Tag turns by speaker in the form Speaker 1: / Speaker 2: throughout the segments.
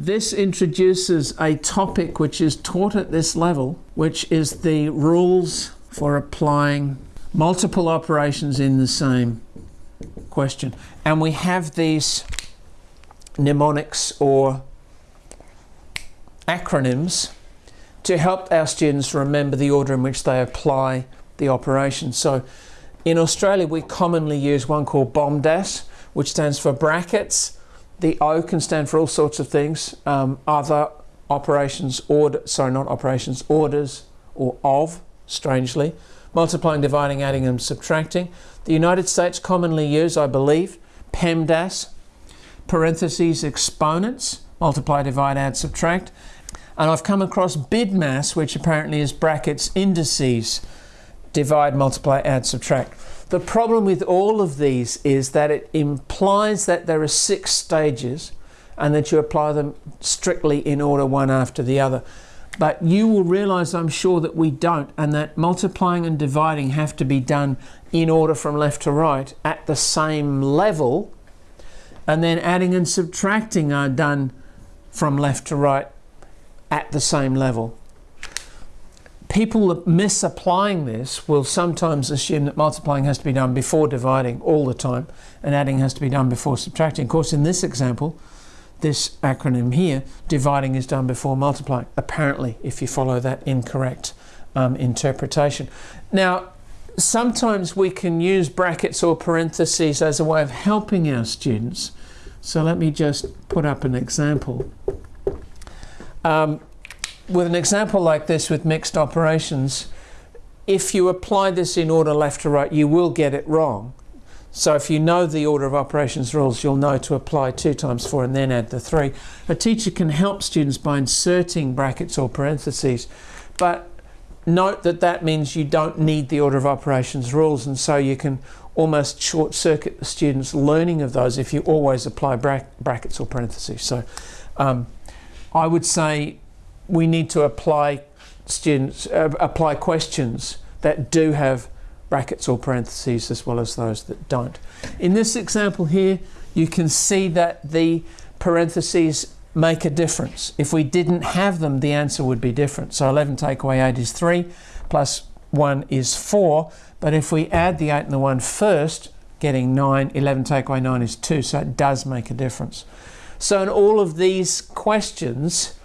Speaker 1: This introduces a topic which is taught at this level, which is the rules for applying multiple operations in the same question. And we have these mnemonics or acronyms to help our students remember the order in which they apply the operation. So in Australia, we commonly use one called BOMDAS, which stands for brackets, the O can stand for all sorts of things. Um, other operations, order, sorry, not operations, orders or of, strangely. Multiplying, dividing, adding and subtracting. The United States commonly use, I believe, PEMDAS, parentheses, exponents, multiply, divide, add, subtract. And I've come across BIDMAS, which apparently is brackets, indices, divide, multiply, add, subtract. The problem with all of these is that it implies that there are six stages and that you apply them strictly in order one after the other. But you will realize, I'm sure, that we don't, and that multiplying and dividing have to be done in order from left to right at the same level, and then adding and subtracting are done from left to right at the same level people misapplying this will sometimes assume that multiplying has to be done before dividing all the time and adding has to be done before subtracting. Of course, in this example, this acronym here, dividing is done before multiplying, apparently, if you follow that incorrect um, interpretation. Now, sometimes we can use brackets or parentheses as a way of helping our students. So let me just put up an example. Um, with an example like this with mixed operations, if you apply this in order left to right, you will get it wrong. So if you know the order of operations rules, you'll know to apply 2 times 4 and then add the 3. A teacher can help students by inserting brackets or parentheses, but note that that means you don't need the order of operations rules and so you can almost short circuit the students learning of those if you always apply bra brackets or parentheses. So um, I would say we need to apply students uh, apply questions that do have brackets or parentheses as well as those that don't. In this example here, you can see that the parentheses make a difference. If we didn't have them, the answer would be different. So 11 take away 8 is 3, plus 1 is 4. But if we add the 8 and the 1 first, getting 9, 11 take away 9 is 2. So it does make a difference. So in all of these questions,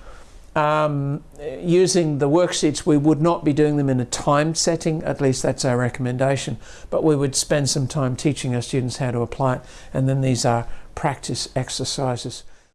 Speaker 1: um, using the worksheets, we would not be doing them in a timed setting, at least that's our recommendation, but we would spend some time teaching our students how to apply it, and then these are practice exercises.